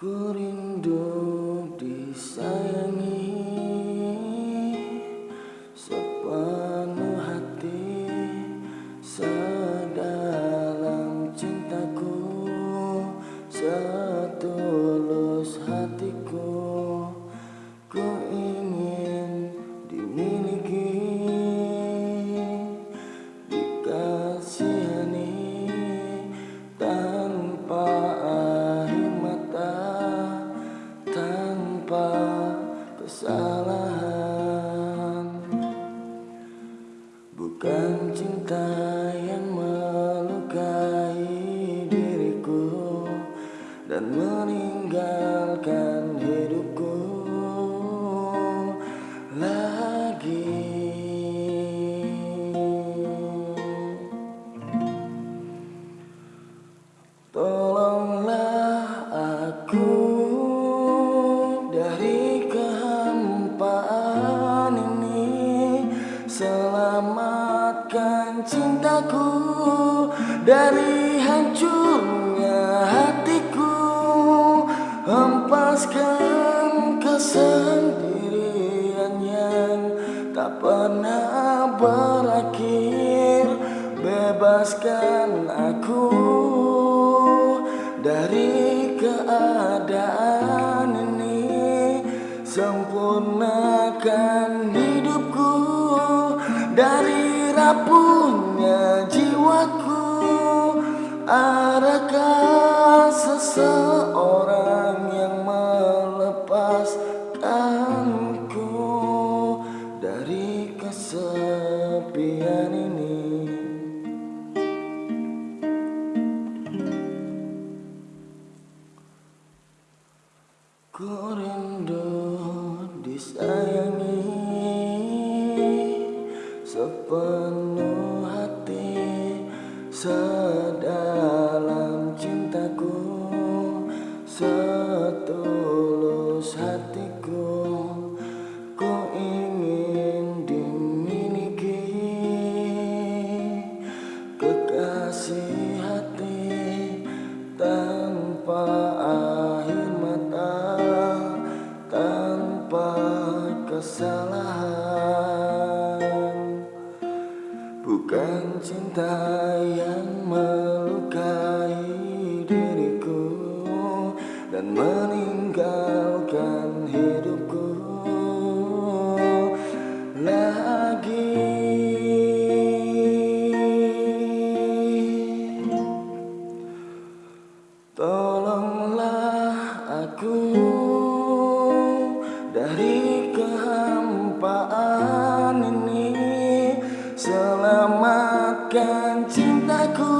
Ku rindu disayangi Dan meninggalkan hidupku lagi. Tolonglah aku dari kehampaan ini. Selamatkan cintaku dari berakhir Bebaskan aku dari keadaan ini. Sempurnakan hidupku dari rapuhnya dari kesepian ini. Ku rindu disayangi sepenuh hati Sedalam tanpa air mata Tanpa kesalahan. Bukan cinta yang melukai diriku Dan meninggalkan hidupku. Lagi. Tolonglah aku dari kehampaan ini Selamatkan cintaku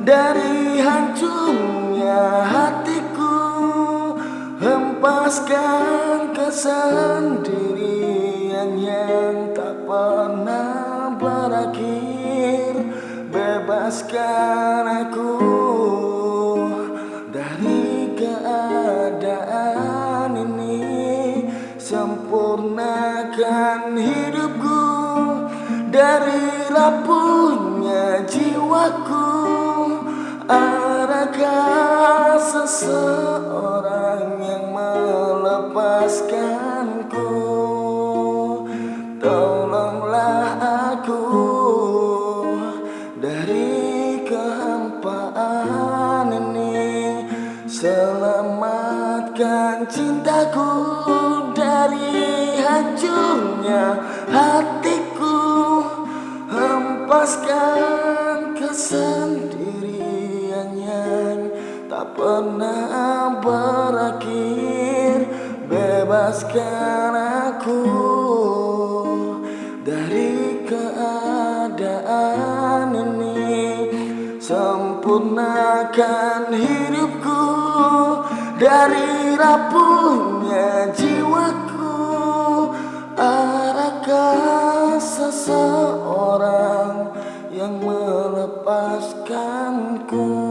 dari hancurnya hatiku. Hempaskan kesendirian yang tak pernah berakhir. Bebaskan aku Hidupku dari rapuhnya jiwaku. Adakah seseorang yang melepaskanku? Tolonglah aku dari kehampaan ini. Selamatkan cintaku dari hancurnya hatiku Hempaskan kesendirian yang tak pernah berakhir Bebaskan aku dari keadaan ini. Sempurnakan hidupku dari rapuhnya seseorang yang melepaskanku